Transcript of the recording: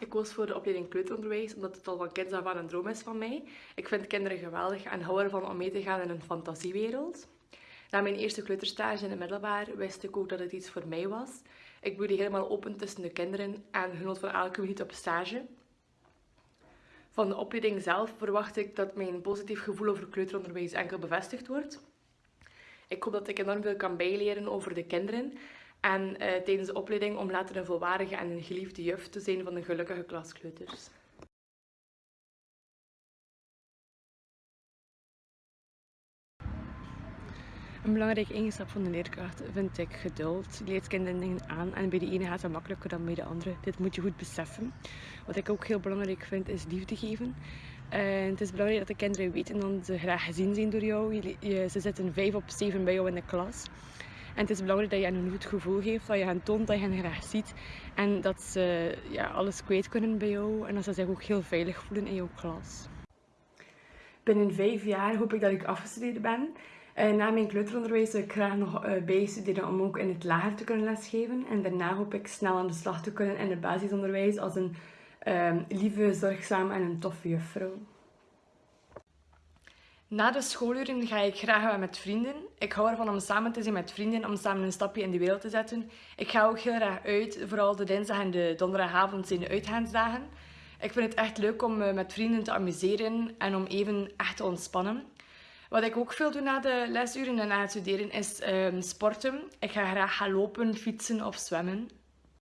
Ik koos voor de opleiding kleuteronderwijs omdat het al van kinds af een droom is van mij. Ik vind kinderen geweldig en hou ervan om mee te gaan in een fantasiewereld. Na mijn eerste kleuterstage in het middelbaar wist ik ook dat het iets voor mij was. Ik bloeide helemaal open tussen de kinderen en genoot van elke minuut op stage. Van de opleiding zelf verwacht ik dat mijn positief gevoel over kleuteronderwijs enkel bevestigd wordt. Ik hoop dat ik enorm veel kan bijleren over de kinderen en uh, tijdens de opleiding om later een volwaardige en een geliefde juf te zijn van de gelukkige klaskleuters. Een belangrijke eigenschap van de leerkracht vind ik geduld. Die leert kinderen dingen aan en bij de ene gaat het makkelijker dan bij de andere. Dit moet je goed beseffen. Wat ik ook heel belangrijk vind is liefde geven. En het is belangrijk dat de kinderen weten dat ze graag gezien zijn door jou. ze zitten vijf op zeven bij jou in de klas. En het is belangrijk dat je hen een goed gevoel geeft, dat je hen toont dat je hen graag ziet. En dat ze ja, alles kwijt kunnen bij jou en dat ze zich ook heel veilig voelen in jouw klas. Binnen vijf jaar hoop ik dat ik afgestudeerd ben. Eh, na mijn kleuteronderwijs wil ik graag nog uh, bijstuderen om ook in het lager te kunnen lesgeven. En daarna hoop ik snel aan de slag te kunnen in het basisonderwijs als een uh, lieve, zorgzame en een toffe juffrouw. Na de schooluren ga ik graag met vrienden. Ik hou ervan om samen te zijn met vrienden, om samen een stapje in de wereld te zetten. Ik ga ook heel graag uit, vooral de dinsdag en de donderdagavond zijn de uitgaansdagen. Ik vind het echt leuk om me met vrienden te amuseren en om even echt te ontspannen. Wat ik ook veel doe na de lesuren en na het studeren is um, sporten. Ik ga graag gaan lopen, fietsen of zwemmen.